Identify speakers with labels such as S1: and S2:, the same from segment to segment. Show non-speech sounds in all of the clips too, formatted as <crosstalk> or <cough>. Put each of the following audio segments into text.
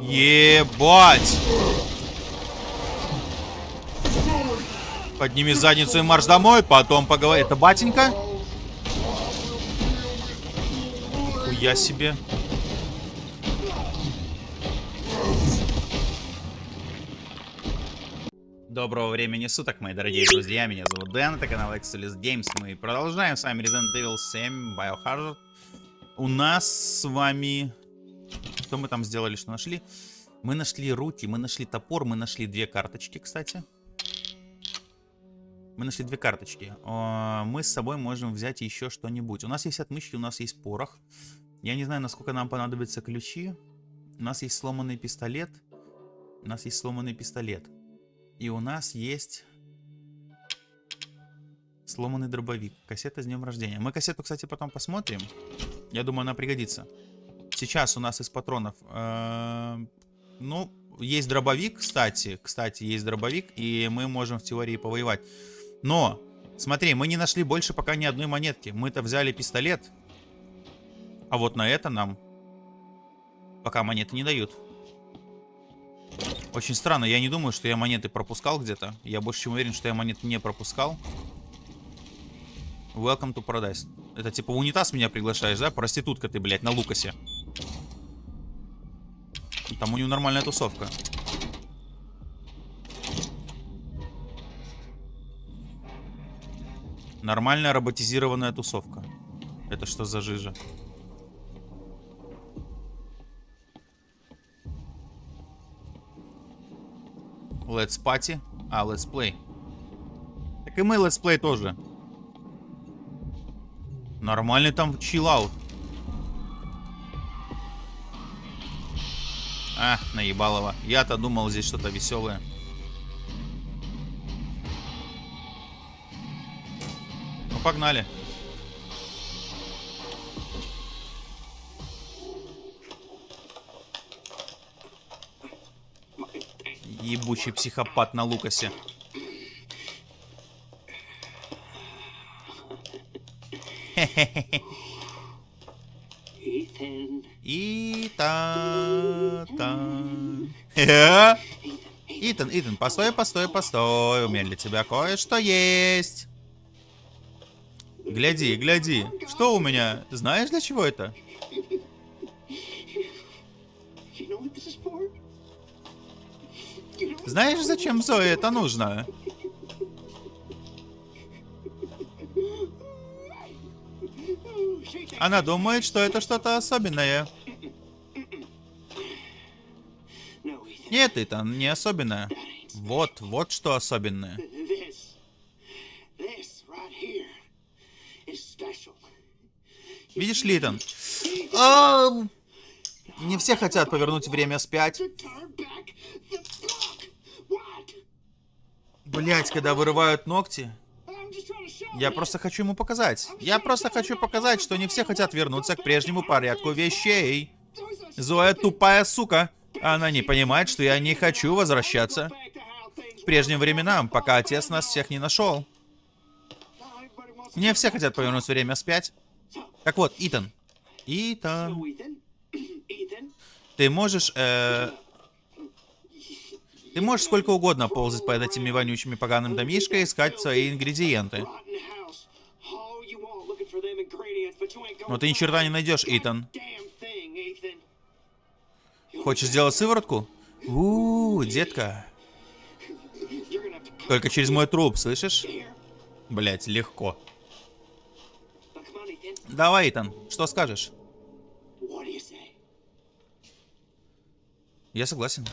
S1: Ебать! Подними задницу и марш домой, потом поговори. Это батенька? Хуя себе. Доброго времени суток, мои дорогие друзья. Меня зовут Дэн, это канал Excelis Games. Мы продолжаем с вами Resident Evil 7 Biohazard. У нас с вами... Что мы там сделали, что нашли? Мы нашли руки, мы нашли топор, мы нашли две карточки, кстати. Мы нашли две карточки. Мы с собой можем взять еще что-нибудь. У нас есть отмычки, у нас есть порох. Я не знаю, насколько нам понадобятся ключи. У нас есть сломанный пистолет. У нас есть сломанный пистолет. И у нас есть сломанный дробовик. Кассета с днем рождения. Мы кассету, кстати, потом посмотрим. Я думаю, она пригодится. Сейчас у нас из патронов... э, Ну, есть дробовик, кстати. Кстати, есть дробовик, и мы можем в теории повоевать. Но, смотри, мы не нашли больше пока ни одной монетки. Мы-то взяли пистолет. А вот на это нам пока монеты не дают. Очень странно, я не думаю, что я монеты пропускал где-то. Я больше чем уверен, что я монеты не пропускал. Welcome to Paradise. Это типа унитаз меня приглашаешь, да? Проститутка ты, блядь, на Лукасе. Там у него нормальная тусовка. Нормальная роботизированная тусовка. Это что за жижа? Let's party, а let's play. Так и мы let's play тоже. Нормальный там чиллаут. А, наебалово. Я-то думал, здесь что-то веселое. Ну, погнали. Ебучий психопат на Лукасе.
S2: Ethan.
S1: Итан. Э? Итан, Итан, постой, постой, постой. У меня для тебя кое-что есть. Гляди, гляди. Что у меня? Знаешь, для чего это? Знаешь, зачем Зое это нужно? Она думает, что это что-то особенное. Нет, Итан, не особенное. Вот, вот что особенное. Видишь ли, Итан? Ам, Не все хотят повернуть время.
S2: What?
S1: Блять, когда вырывают ногти.
S2: I'm just trying to show
S1: Я просто хочу ему показать. Я просто хочу показать, что не все хотят вернуться к прежнему порядку вещей. Зоя тупая сука. Она не понимает, что я не хочу возвращаться к прежним временам, пока отец нас всех не нашел. Не все хотят повернуть время вспять. Так вот, Итан. Итан. Ты можешь... э, Ты можешь сколько угодно ползать по этими вонючими поганым домишкой и искать свои ингредиенты. Но ты ни черта не найдешь, Итан. Хочешь сделать сыворотку? Детка.
S2: Gonna have to come
S1: Только через мой труп, слышишь? Блять, легко. Давай, Итан, что скажешь? Я согласен.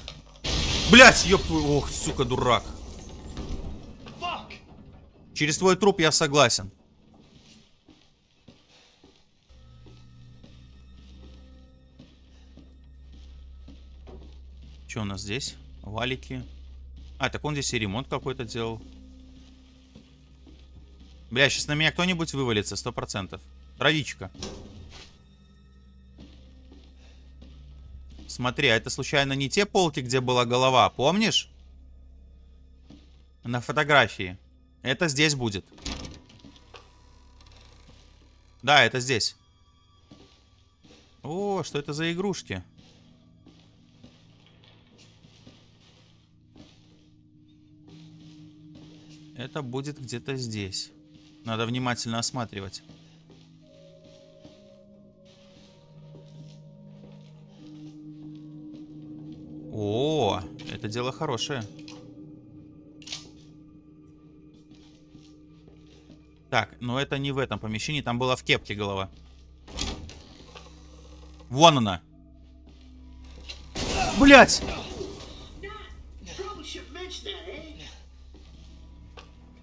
S1: Блять, ёб твою... Ох, сука, дурак. Через твой труп я согласен. Что у нас здесь? Валики. А, так он здесь и ремонт какой-то делал. Бля, сейчас на меня кто-нибудь вывалится, сто процентов. Травичка. Смотри, а это случайно не те полки, где была голова, помнишь? На фотографии. Это здесь будет. Да, это здесь. О, что это за игрушки? Это будет где-то здесь. Надо внимательно осматривать. О, это дело хорошее. Так, но это не в этом помещении, там была в кепке голова. Вон она. Блять!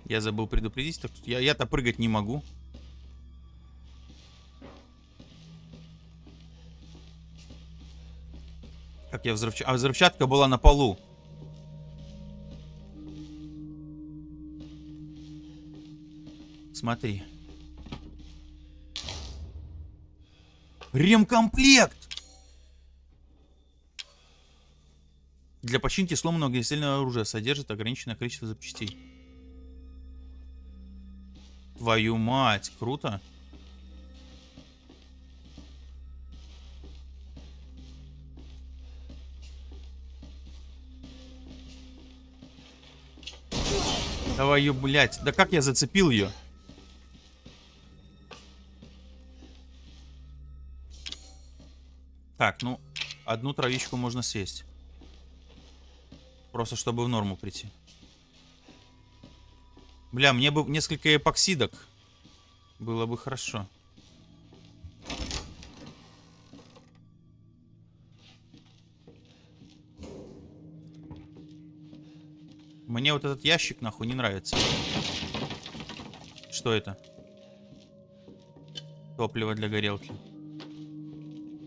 S1: Я забыл предупредить, так я, я-то прыгать не могу. Как я взрывчатка... А взрывчатка была на полу. Смотри. Ремкомплект! Для починки сломанного огнестрельного оружия содержит ограниченное количество запчастей. Твою мать, круто. Давай ее, блядь. Да как я зацепил ее? Так, ну, одну травичку можно съесть. Просто чтобы в норму прийти. Бля, мне бы несколько эпоксидок. Было бы хорошо. Мне вот этот ящик нахуй не нравится. Что это? Топливо для горелки.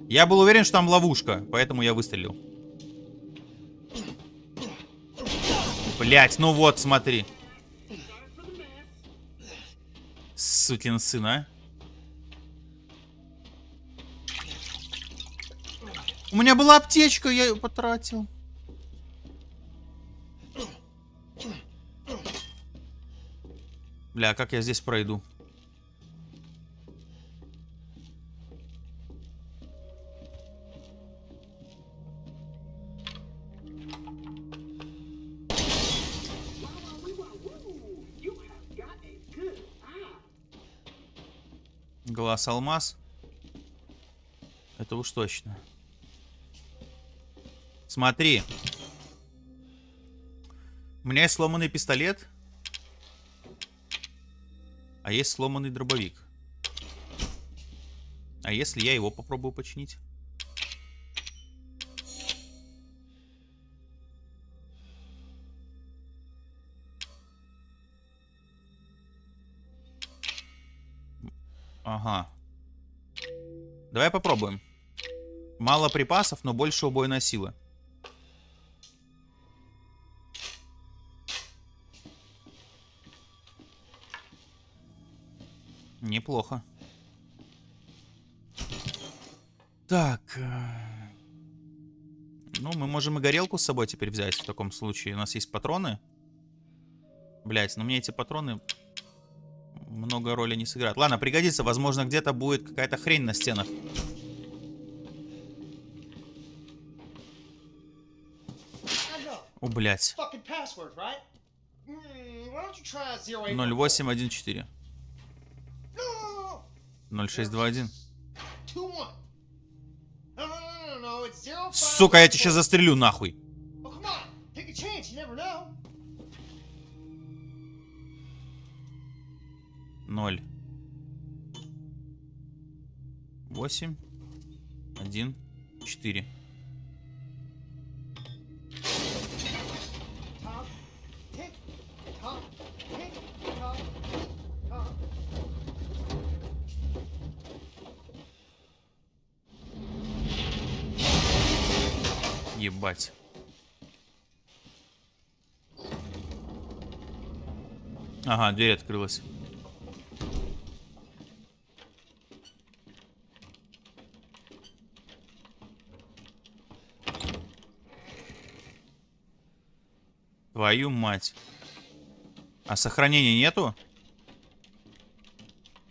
S1: Я был уверен, что там ловушка, поэтому я выстрелил. Блять, ну вот, смотри. Сукин сын, а. У меня была аптечка, я ее потратил. Бля, а как я здесь пройду? Глаз алмаз. Это уж точно. Смотри. У меня есть сломанный пистолет. А есть сломанный дробовик. А если я его попробую починить? Ага. Давай попробуем. Мало припасов, но больше убойная сила. Неплохо. Так. э, Ну, мы можем и горелку с собой теперь взять в таком случае. У нас есть патроны. Блять, но мне эти патроны много роли не сыграют. Ладно, пригодится. Возможно, где-то будет какая-то хрень на стенах. О, блядь.
S3: Fucking password, right? Mm, why don't you try zero eight?
S1: 0814.
S3: No, no, no, no,
S1: 0621.
S3: two one. No, no, no, no, no, it's zero five.
S1: Сука, я тебя сейчас застрелю нахуй. 0. 8. 1. 4.
S3: Top, tick, top, tick, top, top.
S1: Ебать. Ага, дверь открылась. Твою мать. А сохранения нету?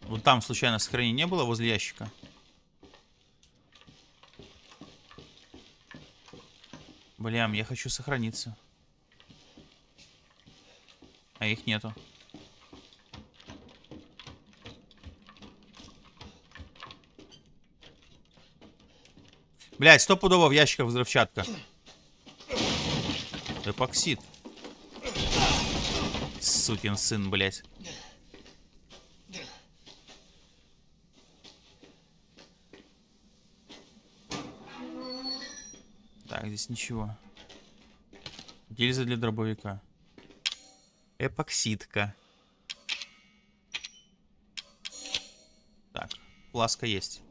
S1: Вот там случайно сохранения не было возле ящика? Блям, я хочу сохраниться. А их нету. Блять, стопудово в ящиках взрывчатка. Эпоксид. Сукин сын, блять. Так, здесь ничего. Гильза для дробовика. Эпоксидка. Так, фласка есть.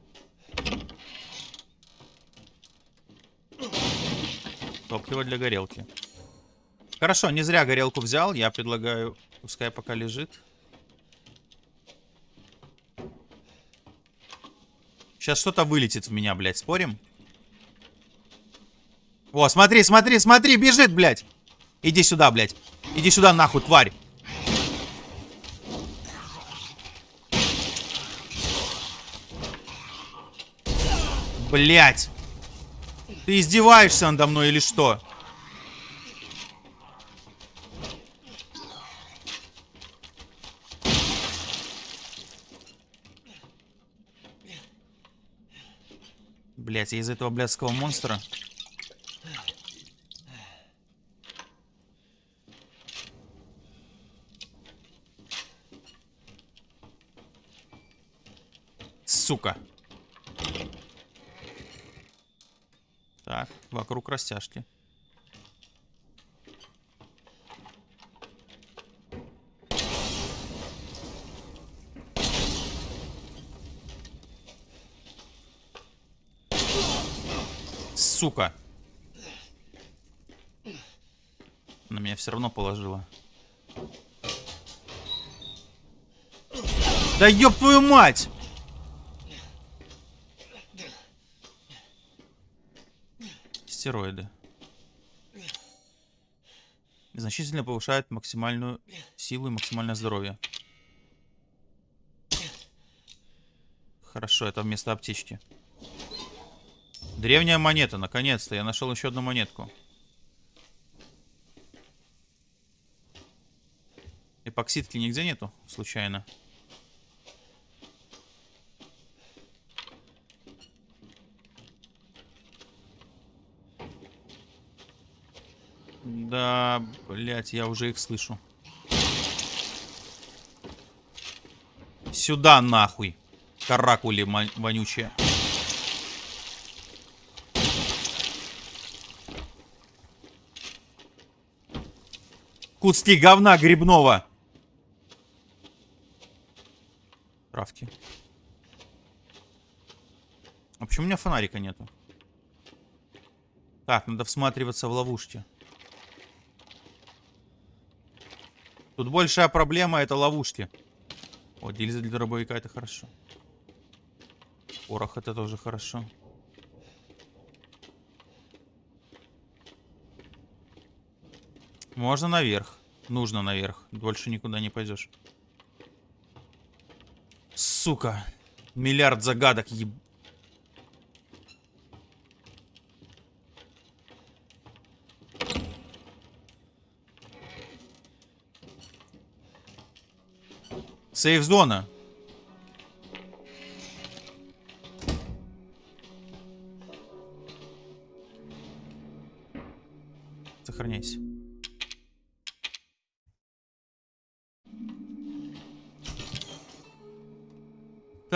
S1: Топливо для горелки. Хорошо, не зря горелку взял. Я предлагаю, пускай пока лежит. Сейчас что-то вылетит в меня, блядь. Спорим? О, смотри, смотри, смотри, бежит, блядь. Иди сюда, блядь. Иди сюда, нахуй, тварь. Блядь. Ты издеваешься надо мной или что? Блять, я из этого блядского монстра. Сука. Так, вокруг растяжки. Сука. На меня все равно положила. Да ёб твою мать! Стероиды. Значительно повышает максимальную силу и максимальное здоровье. Хорошо, это вместо аптечки. Древняя монета, наконец-то. Я нашел еще одну монетку. Эпоксидки нигде нету, случайно. Да, блять, я уже их слышу. Сюда нахуй. Каракули вонючие. Куски говна грибного. Травки. А почему у меня фонарика нету? Так, надо всматриваться в ловушки. Тут большая проблема это ловушки. О, гильза для дробовика это хорошо. Порох это тоже хорошо. Можно наверх. Нужно наверх. Больше никуда не пойдешь. Сука. Миллиард загадок, еб... Сейф-зона.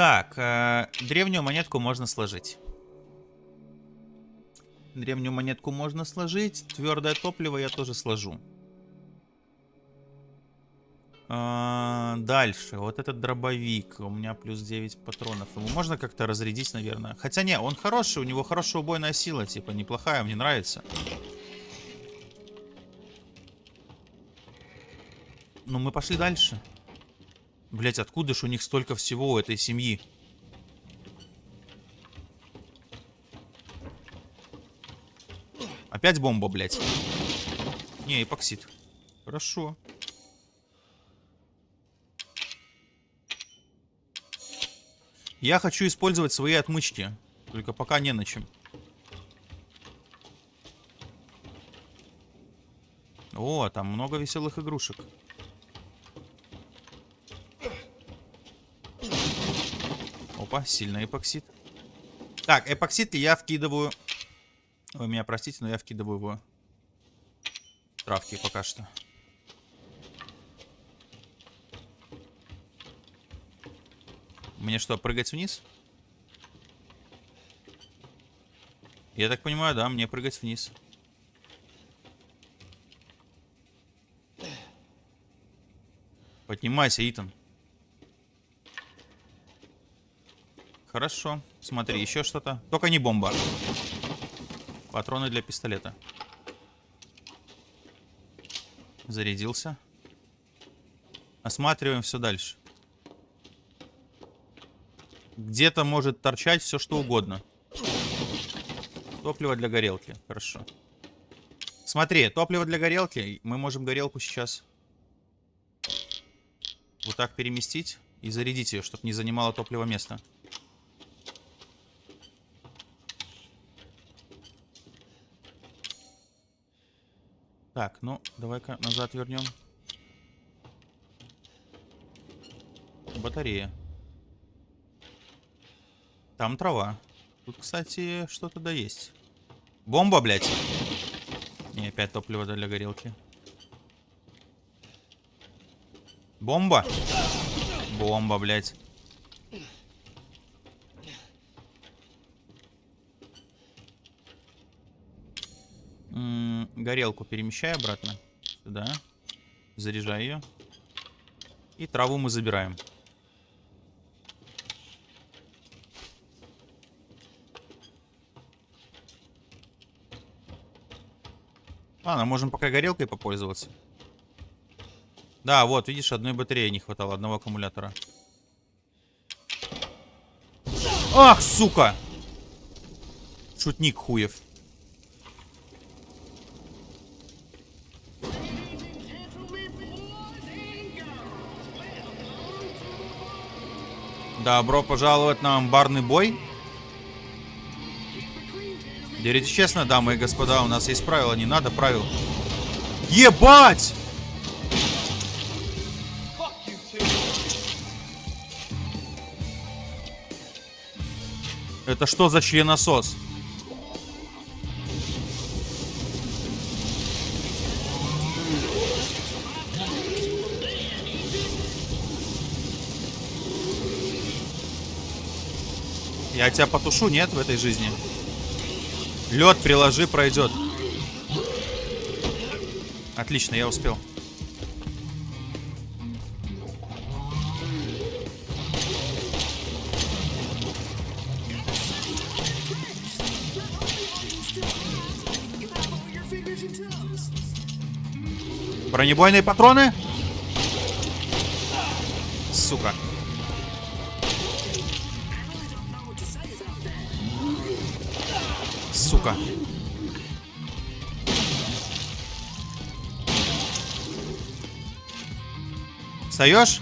S1: Так, э, древнюю монетку можно сложить. Древнюю монетку можно сложить. Твердое топливо я тоже сложу. А, дальше. Вот этот дробовик. У меня плюс 9 патронов. Ему можно как-то разрядить, наверное. Хотя не, он хороший. У него хорошая убойная сила. Типа, неплохая. Мне нравится. Ну, мы пошли дальше. Блять, откуда ж у них столько всего у этой семьи? Опять бомба, блять. Не, эпоксид. Хорошо. Я хочу использовать свои отмычки. Только пока не на чем. О, там много веселых игрушек. Опа, сильный эпоксид. Так, эпоксид я вкидываю... Вы меня простите, но я вкидываю его травки пока что. Мне что, прыгать вниз? Я так понимаю, да, мне прыгать вниз. Поднимайся, Итан. Хорошо. Смотри, еще что-то. Только не бомба. Патроны для пистолета. Зарядился. Осматриваем все дальше. Где-то может торчать все что угодно. Топливо для горелки. Хорошо. Смотри, топливо для горелки. Мы можем горелку сейчас вот так переместить и зарядить ее, чтобы не занимало топливо место. Так, ну, давай-ка назад вернем. Батарея. Там трава. Тут, кстати, что-то да есть. Бомба, блядь. Не, опять топливо для горелки. Бомба? Бомба, блядь. -м, горелку перемещай обратно. Сюда. Заряжай ее. И траву мы забираем. Ладно, можем пока горелкой попользоваться. Да, вот, видишь, одной батареи не хватало, одного аккумулятора. Ах, сука! Шутник хуев. Добро пожаловать на амбарный бой. Дерите честно, дамы и господа, у нас есть правила, не надо правил. Ебать! Это что за членосос? Я тебя потушу, нет, в этой жизни? Лед приложи, пройдет. Отлично, я успел. Бронебойные патроны? Сука. Встаешь?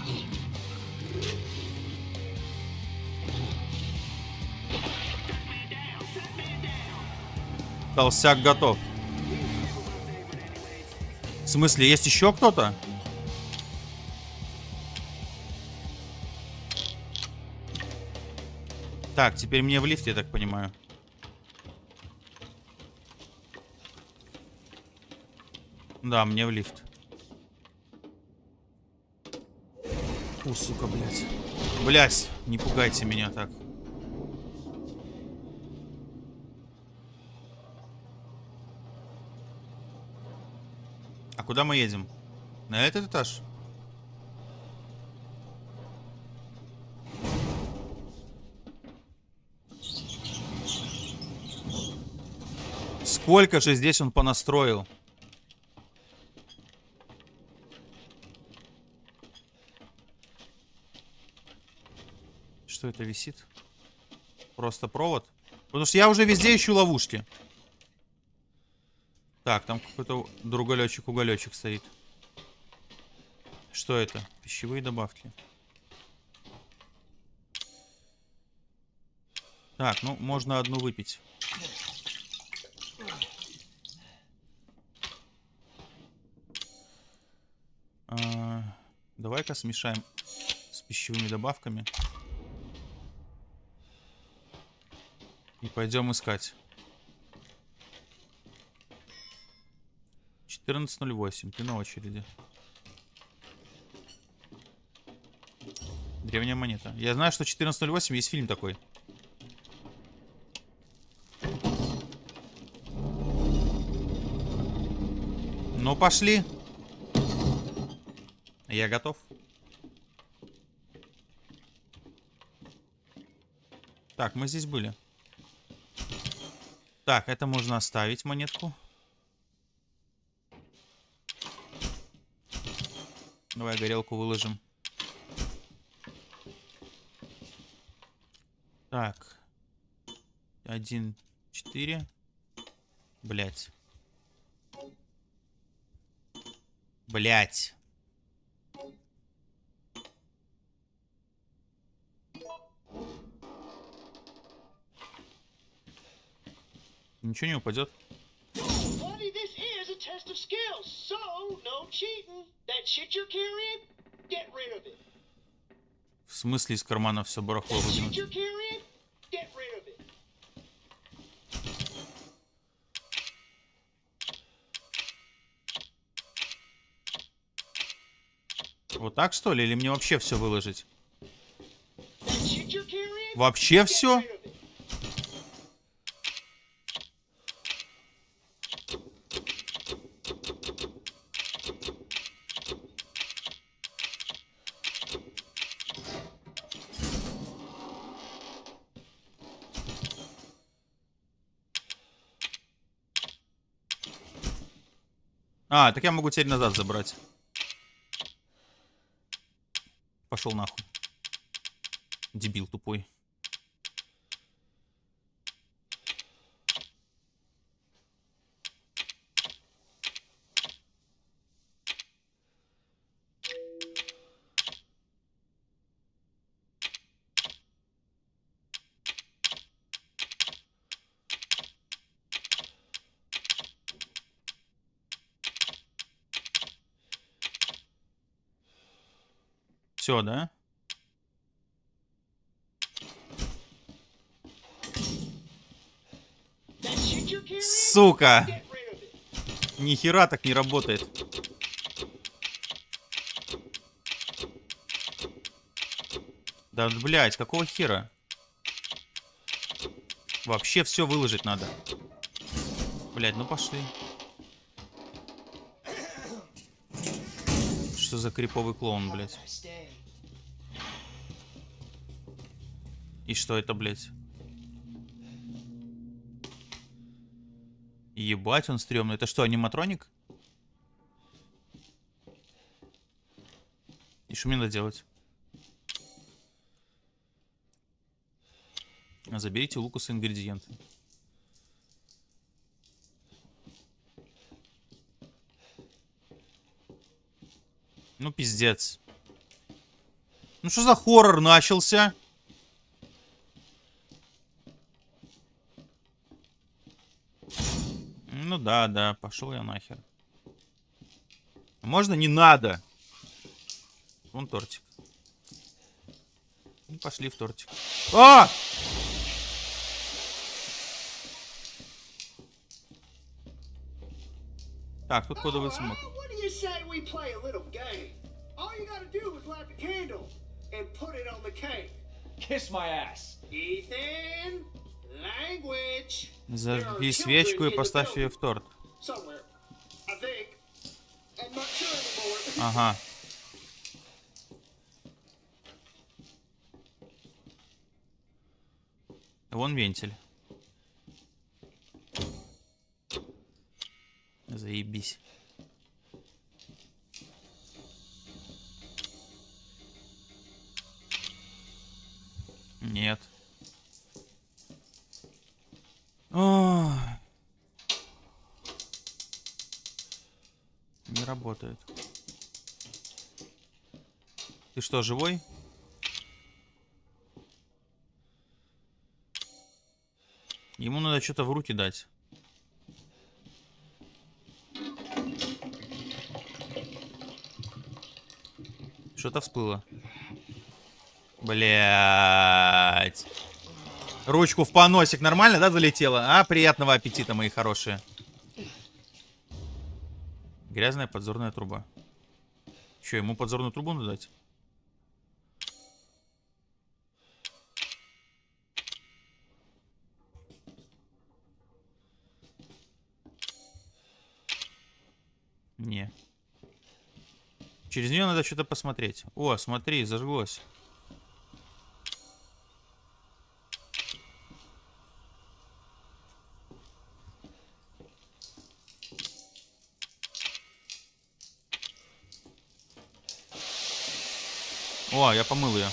S1: Толстяк готов. В смысле, есть еще кто-то? Так, теперь мне в лифте, я так понимаю. Да, мне в лифт. Фу, сука, блядь. Блядь, не пугайте меня так. А куда мы едем? На этот этаж? Сколько же здесь он понастроил? Что это висит? Просто провод? Потому что я уже везде ищу ловушки. Так, там какой-то друголечек-уголечек стоит. Что это? Пищевые добавки. Так, ну, можно одну выпить. Давай-ка смешаем с пищевыми добавками. Пойдем искать. 14.08. Ты на очереди. Древняя монета. Я знаю, что 14.08 есть фильм такой. Ну, пошли. Я готов. Так, мы здесь были. Так, это можно оставить, монетку. Давай горелку выложим. Так. Один, четыре. Блять. Блять.
S2: Rid of it.
S1: В смысле из кармана все барахло выдвинуть? Вот так что ли? Или мне вообще все выложить? Вообще все? А, так я могу теперь назад забрать. Пошел нахуй. Дебил тупой. Все, да? Сука! Ни хера так не работает. Да, блядь, какого хера? Вообще все выложить надо. Блядь, ну пошли. Что за криповый клоун, блядь? Что это, блядь? Ебать, он стрёмный. Это что, аниматроник? И что мне надо делать? Заберите у Лукаса ингредиенты. Ну, пиздец. Ну, что за хоррор начался? Ну да, да, пошел я нахер. Можно не надо? Вон тортик. Ну, пошли в тортик. А! Так, тут кодовый
S2: cake.
S4: Kiss my ass.
S2: Ethan, language.
S1: Зажги свечку и поставь ее в торт. Ага. Вон вентиль. Заебись. Нет. Не работает. Ты что, живой? Ему надо что-то в руки дать. Что-то всплыло. Блять. Ручку в поносик нормально, да, залетела? А, приятного аппетита, мои хорошие. Грязная подзорная труба. Че, ему подзорную трубу надо дать? Не. Через нее надо что-то посмотреть. О, смотри, зажглось. О, я помыл ее.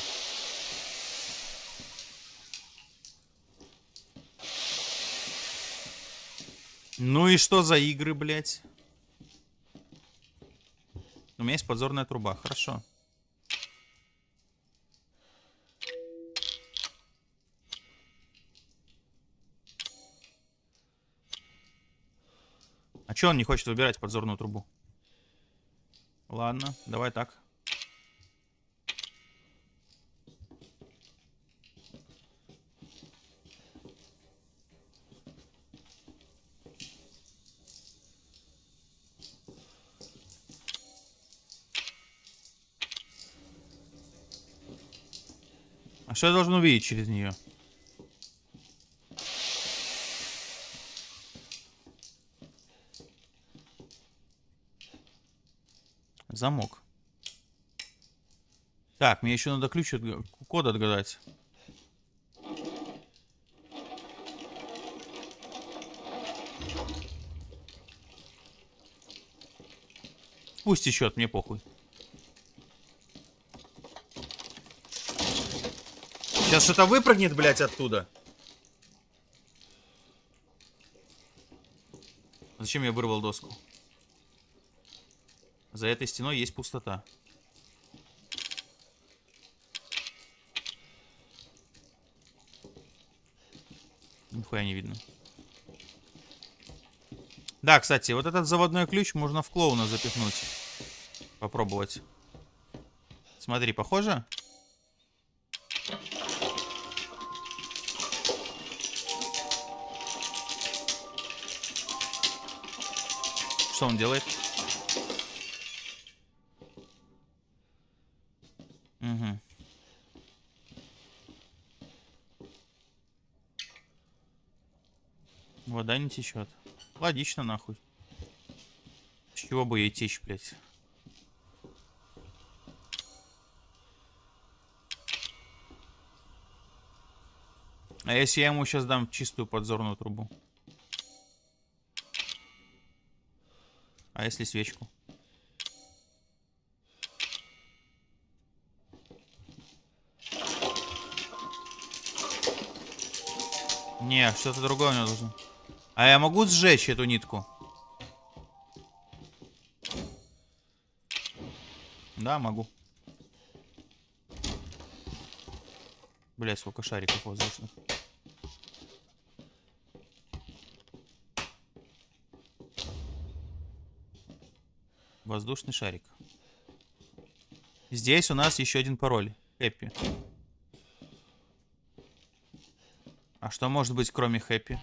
S1: Ну и что за игры, блядь? У меня есть подзорная труба, хорошо. А чё он не хочет выбирать подзорную трубу? Ладно, давай так. А что я должен увидеть через нее? Замок. Так, мне еще надо ключ от... код отгадать. Пусть еще от мне похуй. Сейчас что-то выпрыгнет, блядь, оттуда. Зачем я вырвал доску? За этой стеной есть пустота. Нихуя не видно. Да, кстати, вот этот заводной ключ можно в клоуна запихнуть. Попробовать. Смотри, похоже? Что он делает? Угу. Вода не течет. Логично, нахуй. С чего бы ей течь, блядь? А если я ему сейчас дам чистую подзорную трубу? Если свечку? Не, что-то другое него должно. А я могу сжечь эту нитку? Да, могу. Бля, сколько шариков воздушных. Воздушный шарик. Здесь у нас еще один пароль. Хэппи. А что может быть кроме хэппи?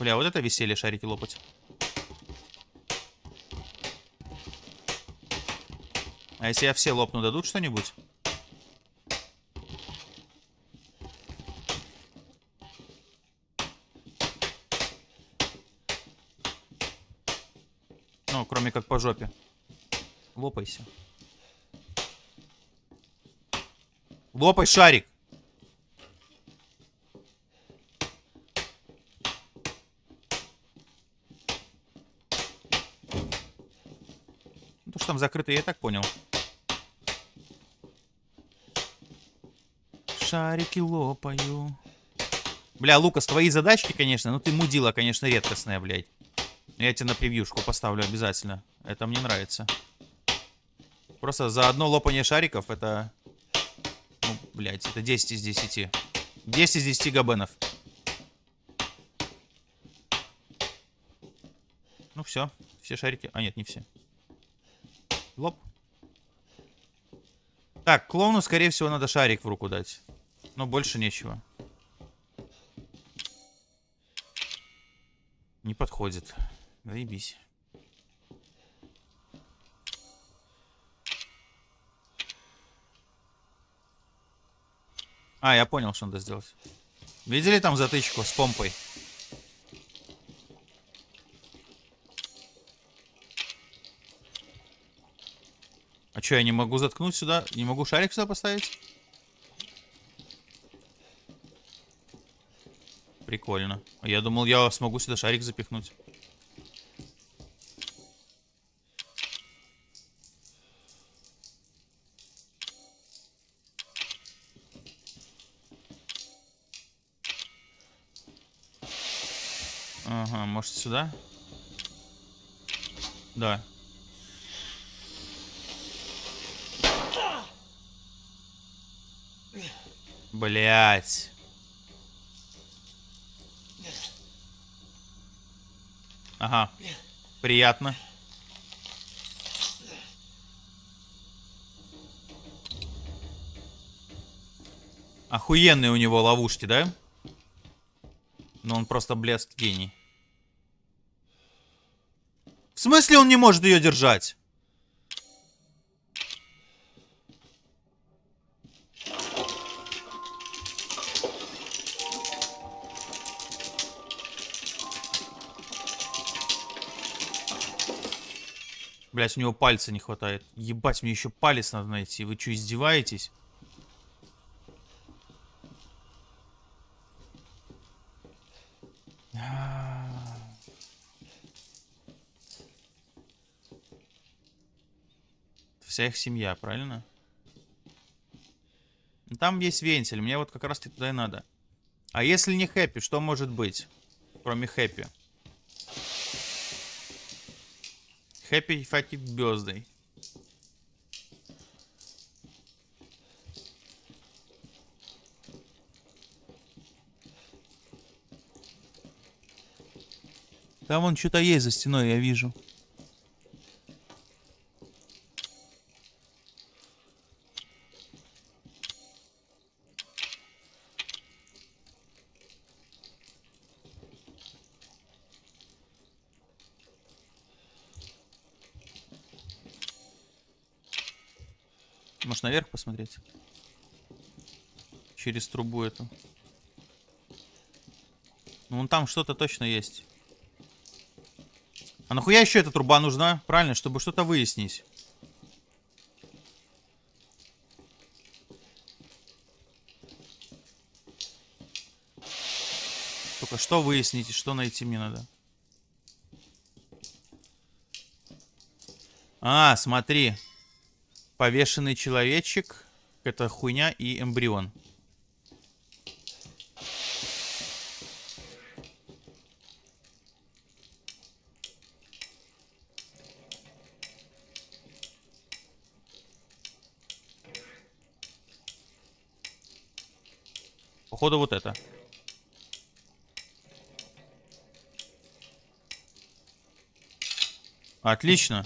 S1: Бля, вот это веселье шарики лопать. А если я все лопну, дадут что-нибудь? Как по жопе. Лопайся. Лопай шарик. Ну, то, что там закрыто, я так понял. Шарики лопаю. Бля, Лукас, твои задачки, конечно, ну ты мудила, конечно, редкостная, блядь. Я тебе на превьюшку поставлю обязательно. Это мне нравится. Просто за одно лопание шариков это... Ну, блядь, это 10 из 10. 10 из 10 габенов. Ну все. Все шарики... А, нет, не все. Лоп. Так, клоуну, скорее всего, надо шарик в руку дать. Но больше нечего. Не подходит. Заебись. А, я понял, что надо сделать. Видели там затычку с помпой? А что, я не могу заткнуть сюда? Не могу шарик сюда поставить? Прикольно. Я думал, я смогу сюда шарик запихнуть. Может сюда? Да. Блять. Ага. Приятно. Охуенные у него ловушки, да? Но он просто блеск гений. Смысле он не может ее держать? Блять, у него пальца не хватает. Ебать, мне еще палец надо найти. Вы что, издеваетесь? Вся их семья, правильно? Ну, Там есть вентиль, мне вот как раз таки туда и надо. А если не хэппи, что может быть? Кроме хэппи. Happy fucking birthday. Там вон что-то есть за стеной, я вижу. Может наверх посмотреть? Через трубу эту. Ну вон там что-то точно есть. А нахуя еще эта труба нужна? Правильно, чтобы что-то выяснить. Только что выяснить и что найти мне надо. А, смотри. Повешенный человечек. Это хуйня и эмбрион. Походу вот это. Отлично.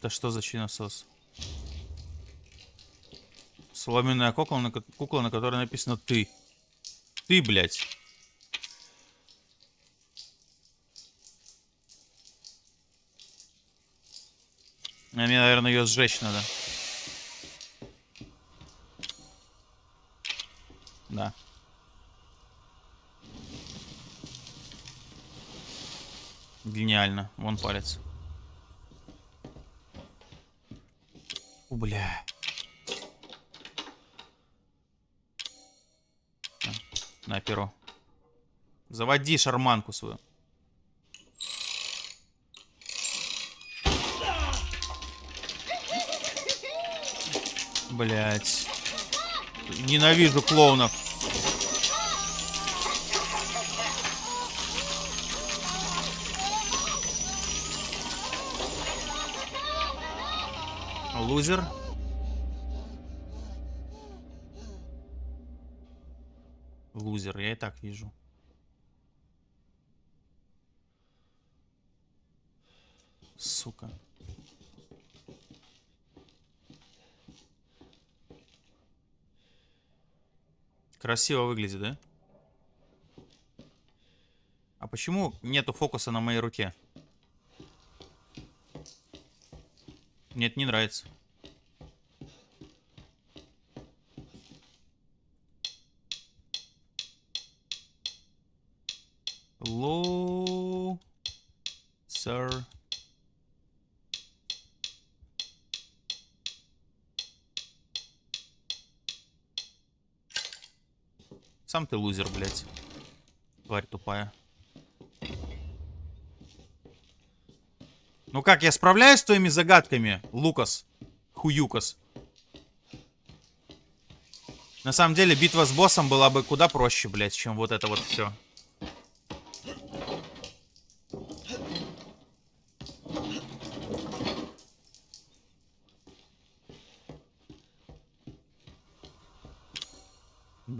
S1: Это что за чиносос? Соломенная кукла, на, кукла, на которой написано «ты». Ты, блядь. А мне, наверное, ее сжечь надо. Да. Гениально. Вон палец. Фу, бля. Перо. Заводи шарманку свою. Блять. Ненавижу клоунов. Лузер. Лузер, я и так вижу. сука. Красиво выглядит, да? А почему нету фокуса на моей руке? Нет, не нравится. Hello, sir. Сам ты лузер, блядь. Тварь тупая. Ну как, я справляюсь с твоими загадками, Лукас? Хуюкас. На самом деле, битва с боссом была бы куда проще, блядь, чем вот это вот все.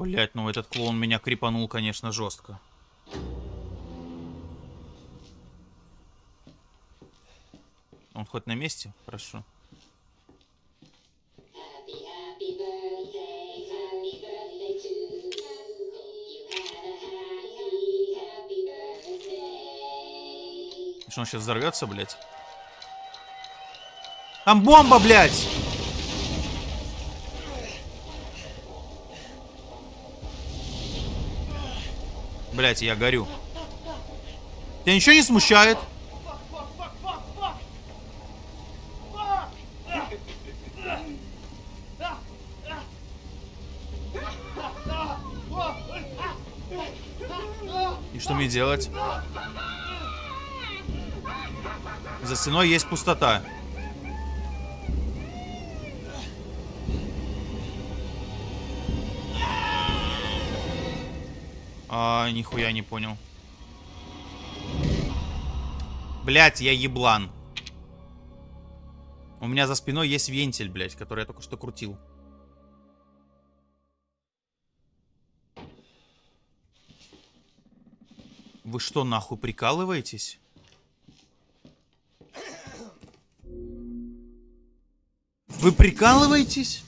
S1: Блять, ну этот клоун меня крипанул, конечно, жестко. Он хоть на месте? Хорошо. Что он сейчас взорвется, блядь? Там бомба, блядь! Блядь, я горю. Тебя ничего не смущает? И что мне делать? За стеной есть пустота. А, нихуя не понял. Блять, я еблан. У меня за спиной есть вентиль, блять, который я только что крутил. Вы что, нахуй прикалываетесь? Вы прикалываетесь?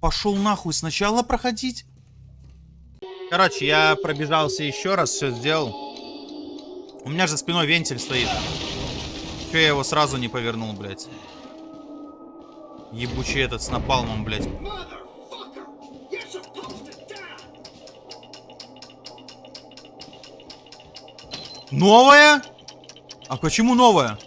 S1: Пошел нахуй сначала проходить? Короче, я пробежался еще раз, все сделал. У меня же спиной вентиль стоит. Че я его сразу не повернул, блядь? Ебучий этот с напалмом, блядь. Новая? А почему новая?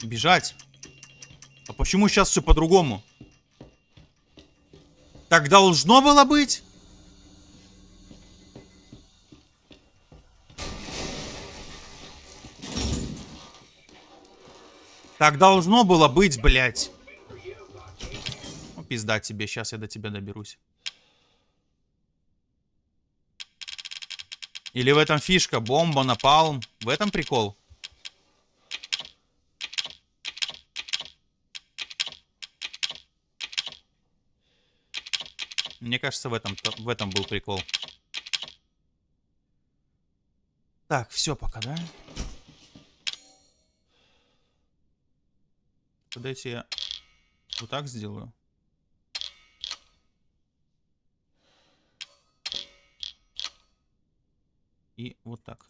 S1: Бежать. Почему сейчас все по-другому? Так должно было быть? Так должно было быть, блядь. Ну, пизда тебе, сейчас я до тебя доберусь. Или в этом фишка, бомба, напалм. В этом прикол. Мне кажется, в этом, в этом был прикол. Так, все пока, да? Дайте я вот так сделаю. И вот так.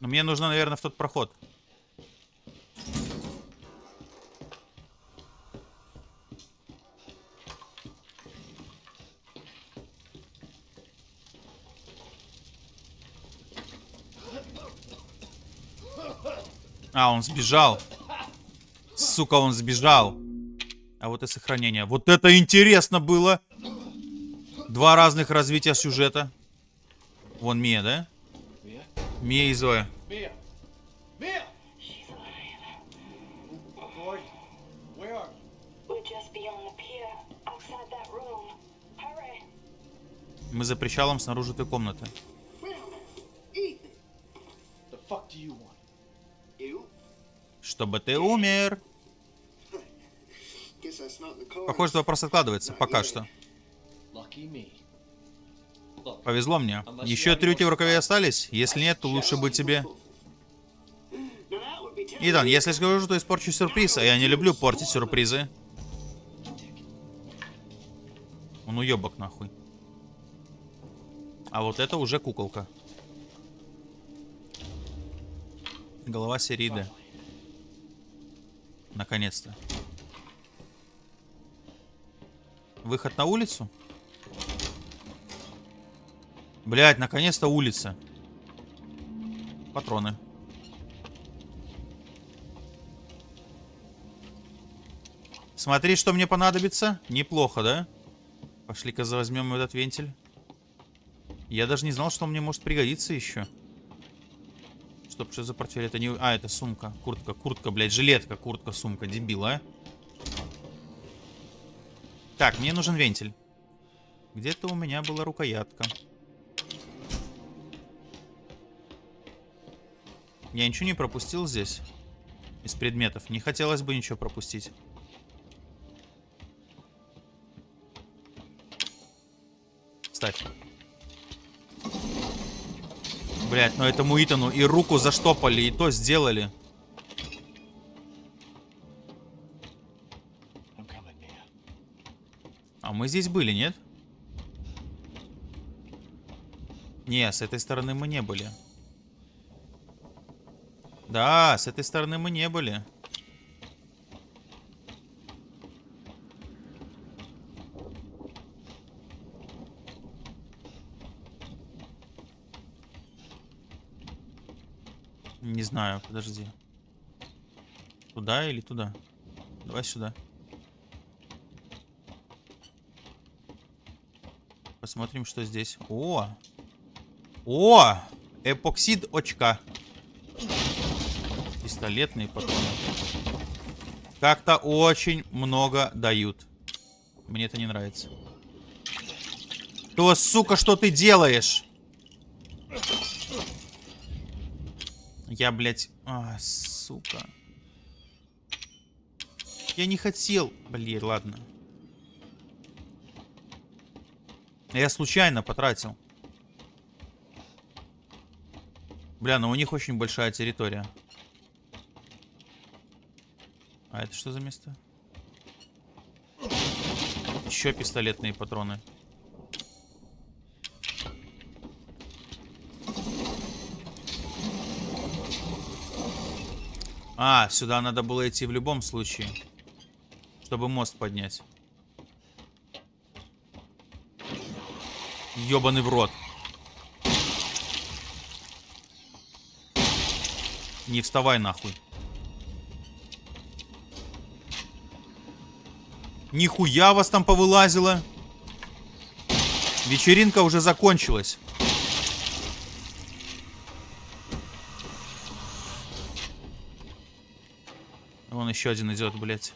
S1: Но мне нужно, наверное, в тот проход. Он сбежал. Сука, он сбежал. А вот и сохранение. Вот это интересно было. Два разных развития сюжета. Вон Мия, да? Мия и Зоя. Мы за причалом снаружи той комнаты. Чтобы ты умер. Похоже, вопрос откладывается. Пока что. Повезло мне. Еще трюки в рукаве остались? Если нет, то лучше бы тебе... Итан, если скажу, что испорчу сюрприз, а я не люблю портить сюрпризы. Он уебок нахуй. А вот это уже куколка. Голова серии Д. Наконец-то. Выход на улицу? Блять, наконец-то улица. Патроны. Смотри, что мне понадобится. Неплохо, да? Пошли-ка возьмем этот вентиль. Я даже не знал, что он мне может пригодиться еще. Стоп, что за портфель? Это не... А, это сумка. Куртка, куртка, блядь. Жилетка, куртка, сумка. Дебил, а? Так, мне нужен вентиль. Где-то у меня была рукоятка. Я ничего не пропустил здесь? Из предметов. Не хотелось бы ничего пропустить. Ставь. Блять, ну этому Итану и руку заштопали, и то сделали. А мы здесь были, нет? Не, с этой стороны мы не были. Да, с этой стороны мы не были. Знаю, подожди. Туда или туда? Давай сюда. Посмотрим, что здесь. О! О! Эпоксид очка. Пистолетные патроны. Как-то очень много дают. Мне это не нравится. То, сука, что ты делаешь? Я, блядь... А, сука. Я не хотел. Блин, ладно. Я случайно потратил. Бля, ну у них очень большая территория. А это что за место? Еще пистолетные патроны. А, сюда надо было идти в любом случае. Чтобы мост поднять. Ёбаный в рот. Не вставай нахуй. Нихуя вас там повылазило. Вечеринка уже закончилась. Еще один идет, блядь.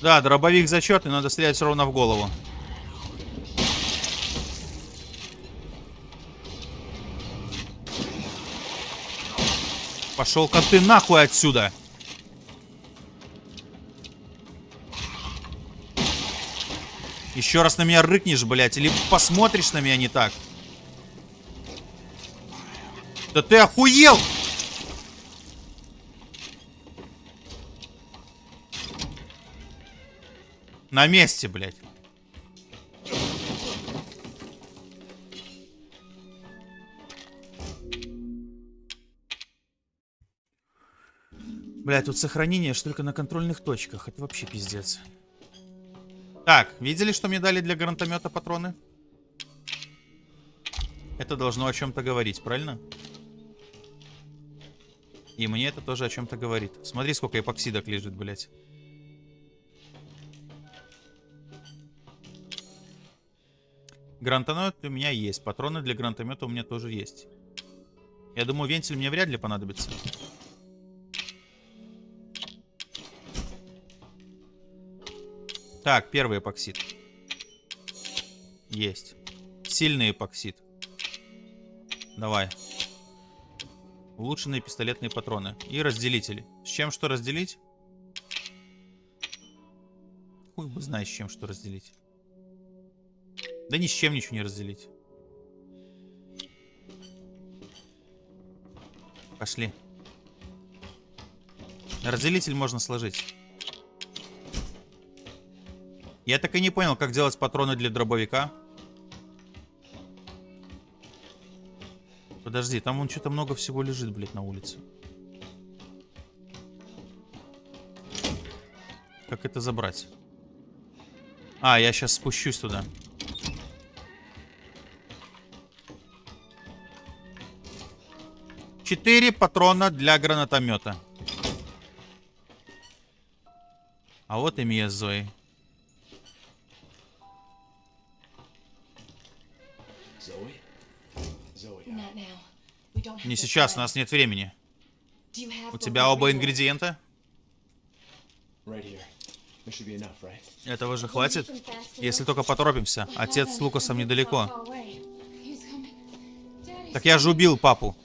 S1: Да, дробовик зачетный, надо стрелять ровно в голову. Пошел-ка ты нахуй отсюда. Еще раз на меня рыкнешь, блядь, или посмотришь на меня не так. Да ты охуел! На месте, блядь. Бля, тут сохранение аж только на контрольных точках. Это вообще пиздец. Так, видели, что мне дали для гранатомета патроны? Это должно о чем-то говорить, правильно? И мне это тоже о чем-то говорит. Смотри, сколько эпоксидок лежит, блядь. Гранатомет у меня есть. Патроны для гранатомета у меня тоже есть. Я думаю, вентиль мне вряд ли понадобится. Так, первый эпоксид. Есть. Сильный эпоксид. Давай. Улучшенные пистолетные патроны. И разделители. С чем что разделить? Хуй бы знаешь, с чем что разделить. Да ни с чем ничего не разделить. Пошли. Разделитель можно сложить. Я так и не понял, как делать патроны для дробовика. Подожди, там вон что-то много всего лежит, блядь, на улице. Как это забрать? А, я сейчас спущусь туда. Четыре патрона для гранатомета. А вот и Мия Не сейчас, у нас нет времени. У тебя оба ингредиента? Этого же хватит? Если только поторопимся. Отец с Лукасом недалеко. Так я же убил папу.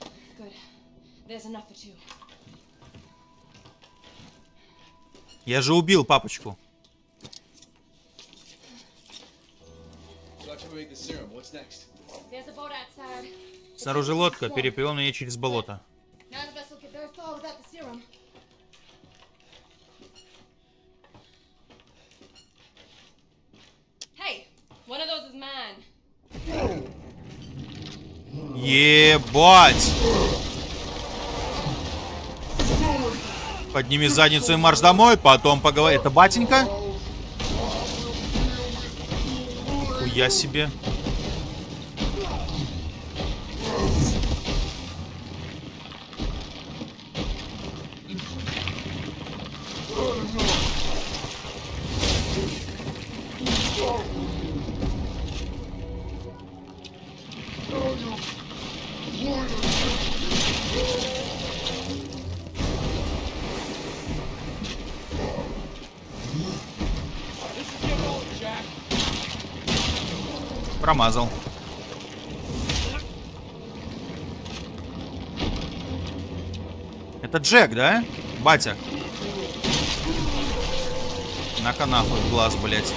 S1: Я же убил папочку.
S4: So after we make the serum, what's next?
S5: There's a boat outside.
S1: Снаружи лодка, переплывем на ней через болото. Ебать! Подними задницу и марш домой, потом поговори. Это батенька? Хуя себе. Промазал. Это Джек, да? Батя. На-ка в глаз, блядь.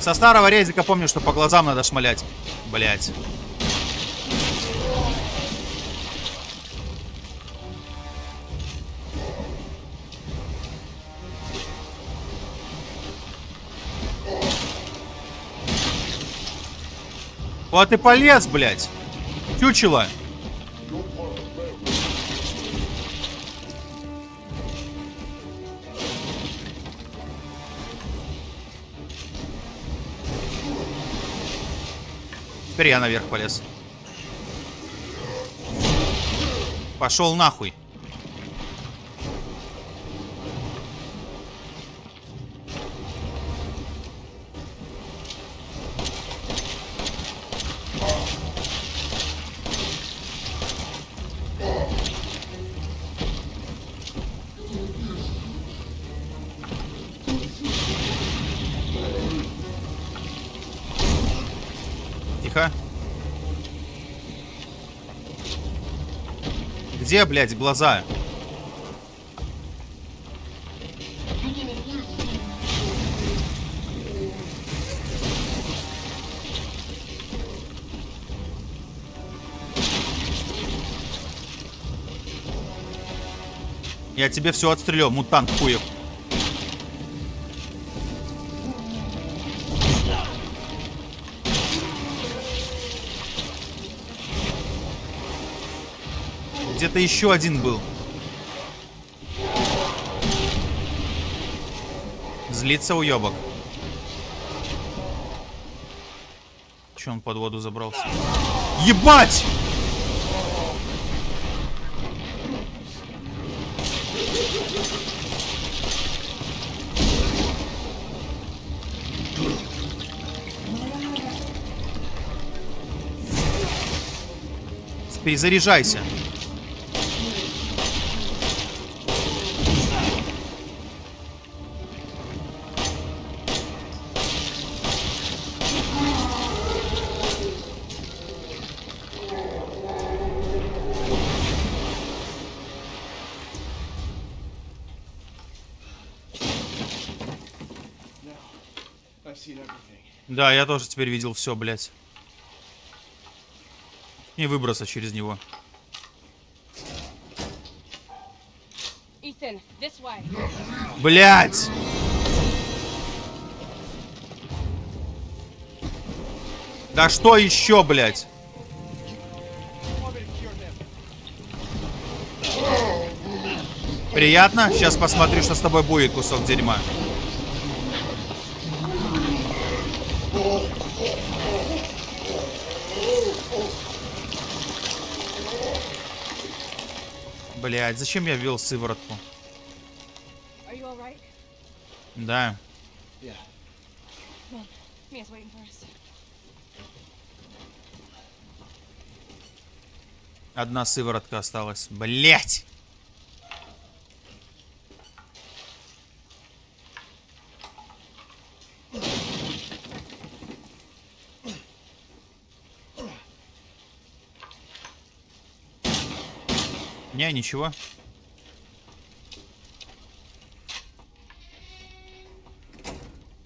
S1: Со старого резика помню, что по глазам надо шмалять. Блять. Вот и полез, блядь. Чучело. Теперь я наверх полез. Пошел нахуй. Где, блядь, глаза? Я тебе все отстрелил, мутант хуев. где-то еще один был. Злится уебок. Че он под воду забрался? Ебать! Перезаряжайся. Да, я тоже теперь видел все, блядь. Не выбраться через него.
S5: Ethan, this way.
S1: Блять! Да что еще, блядь? Приятно? Сейчас посмотрю, что с тобой будет, кусок дерьма. Блять, зачем я ввел сыворотку? Да.
S4: Yeah.
S5: On.
S1: Одна сыворотка осталась. Блять! Не, ничего.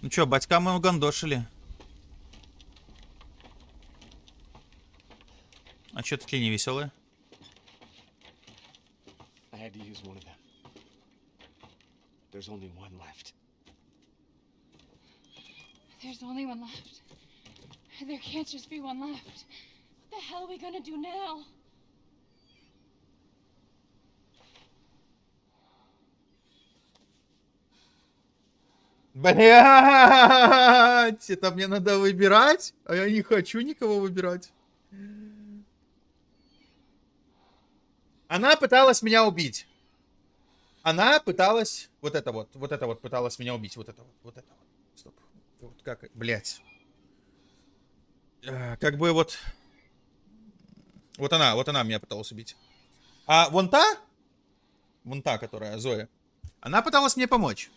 S1: Ну чё, батька мы угандошили. А чё такие невеселые?
S4: There's only one left.
S5: There's only one left. There can't just be one left. What the hell are we gonna do now?
S1: Блять, это мне надо выбирать, а я не хочу никого выбирать. Она пыталась меня убить. Она пыталась, вот это вот, вот это вот пыталась меня убить, вот это вот, вот это вот. Стоп. Вот как, блять. Как бы вот, вот она, вот она меня пыталась убить. А вон та, вон та, которая Зоя, она пыталась мне помочь.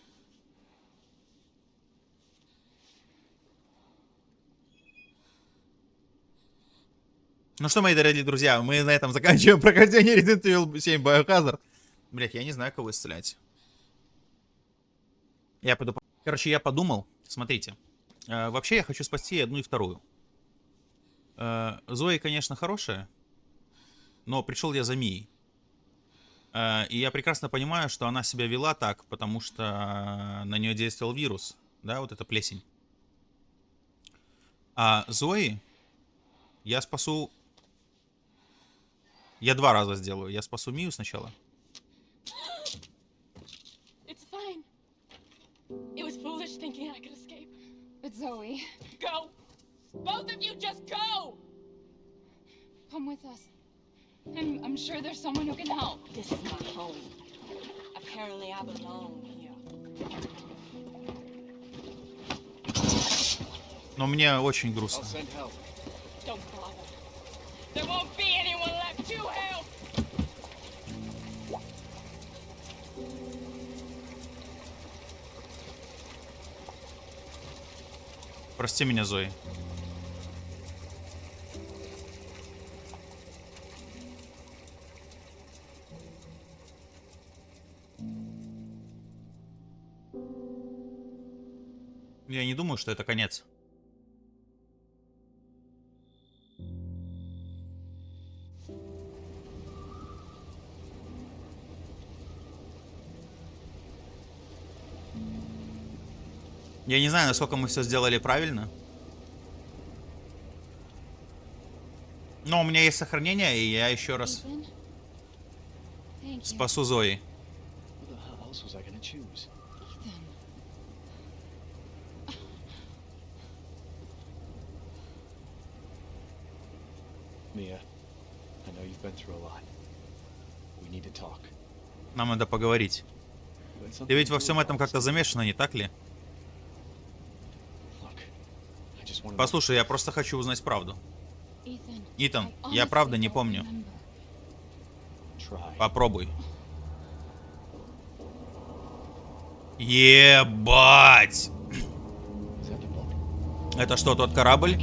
S1: Ну что, мои дорогие друзья, мы на этом <laughs> заканчиваем прохождение Resident Evil 7 Biohazard. Блять, я не знаю, кого исцелять. Я пойду... по- Короче, я подумал, смотрите. э, вообще я хочу спасти одну и вторую. Э, Зои, конечно, хорошая, но пришел я за Мией. Э, и я прекрасно понимаю, что она себя вела так, потому что на нее действовал вирус. Да, вот эта плесень. А Зои я спасу... Я два раза сделаю. Я спасу Мию сначала.
S5: It's fine. It was foolish thinking I could escape.
S6: But Zoe,
S5: Go! Both of you just go!
S6: come with us. I'm, I'm sure there's someone who can help.
S5: This is my home. Apparently I belong here.
S1: Но мне очень грустно.
S5: There won't
S1: Прости меня, Зои. Я не думаю, что это конец. Я не знаю, насколько мы все сделали правильно. Но у меня есть сохранение, и я еще раз спасу Зои. Нам надо поговорить. Ты ведь во всем этом как-то замешана, не так ли?
S4: Look, I just wanna know-
S1: Послушай, я просто хочу узнать правду. Итан, я правда не помню. Попробуй. Ебать! Это что, тот корабль?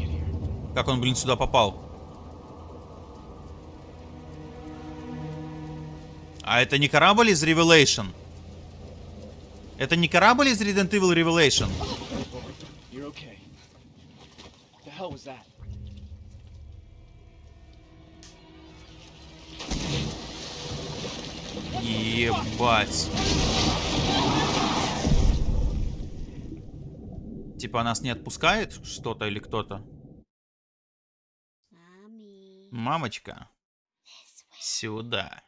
S1: Как он, блин, сюда попал? А это не корабль из Revelation? Это не корабль из Resident Evil Revelation?
S4: Was that?
S1: Ебать. Типа нас не отпускает что-то или кто-то? Мамочка. Сюда.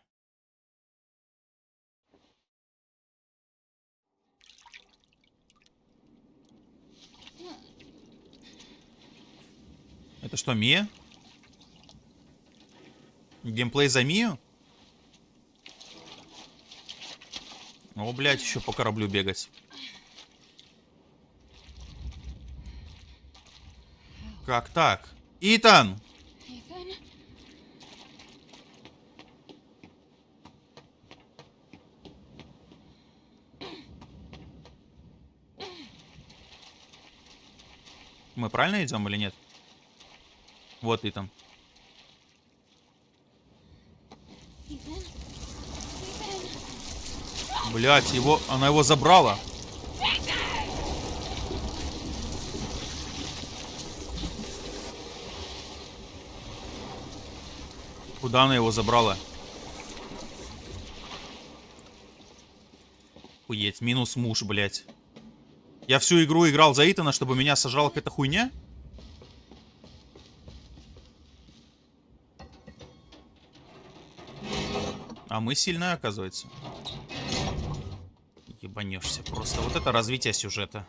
S1: Это что, Мия? Геймплей за Мию? О, блядь, еще по кораблю бегать. Как так? Итан! Мы правильно идем или нет? Вот.
S5: Ethan? Ethan?
S1: Блять, его, она его забрала. Куда она его забрала? Хуеть, минус муж, блять. Я всю игру играл за Итана, чтобы меня сожрала какая-то хуйня? Мы сильные, оказывается. Ебанешься просто. Вот это развитие сюжета.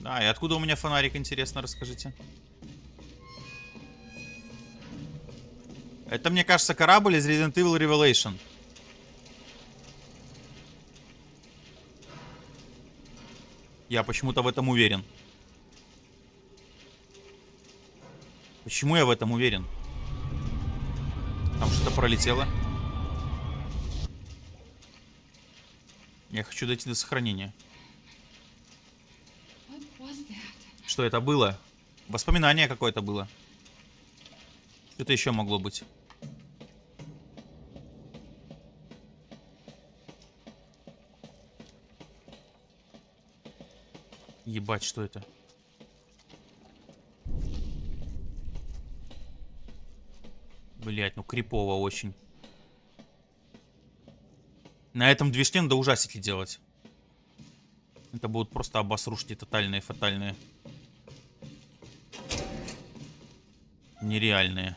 S1: Да, и откуда у меня фонарик, интересно, расскажите. Это, мне кажется, корабль из Resident Evil Revelation. Я почему-то в этом уверен. Почему я в этом уверен? Что-то пролетело. Я хочу дойти до сохранения. Что это было? Воспоминание какое-то было. Что-то еще могло быть. Ебать, что это? Блять, ну крипово очень. На этом движке надо ужастики делать. Это будут просто обосрушки тотальные, фатальные. Нереальные.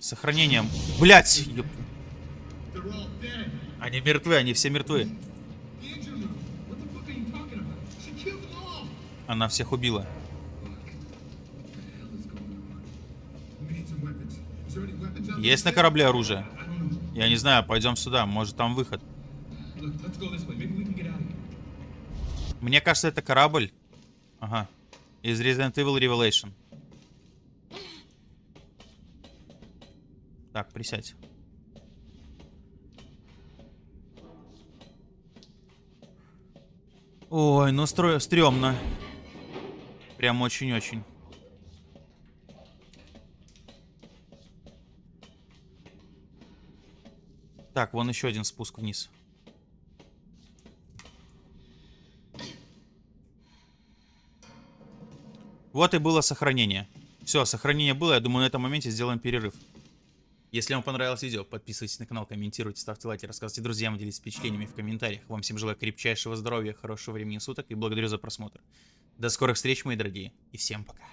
S1: Сохранением. Блять! Они мертвы, они все мертвы.
S3: The engine room. What the fuck are you talking about? She killed them all.
S1: Она всех убила.
S3: What the hell is going on? We need some weapons. Is there any weapons out there?
S1: Есть на корабле оружие? Я не знаю, пойдем сюда, может там выход. Мне кажется, это корабль. Ага. Из Resident Evil Revelation. Так, присядь. Ой, ну стро... стрёмно. Прям очень-очень. Так, вон еще один спуск вниз. Вот и было сохранение. Все, сохранение было. Я думаю, на этом моменте сделаем перерыв. Если вам понравилось видео, подписывайтесь на канал, комментируйте, ставьте лайки, рассказывайте друзьям, делитесь впечатлениями в комментариях. Вам всем желаю крепчайшего здоровья, хорошего времени суток и благодарю за просмотр. До скорых встреч, мои дорогие, и всем пока.